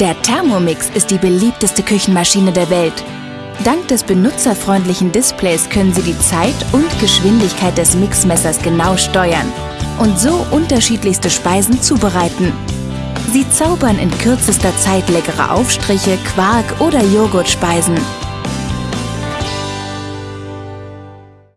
Der Thermomix ist die beliebteste Küchenmaschine der Welt. Dank des benutzerfreundlichen Displays können Sie die Zeit und Geschwindigkeit des Mixmessers genau steuern und so unterschiedlichste Speisen zubereiten. Sie zaubern in kürzester Zeit leckere Aufstriche, Quark oder Joghurtspeisen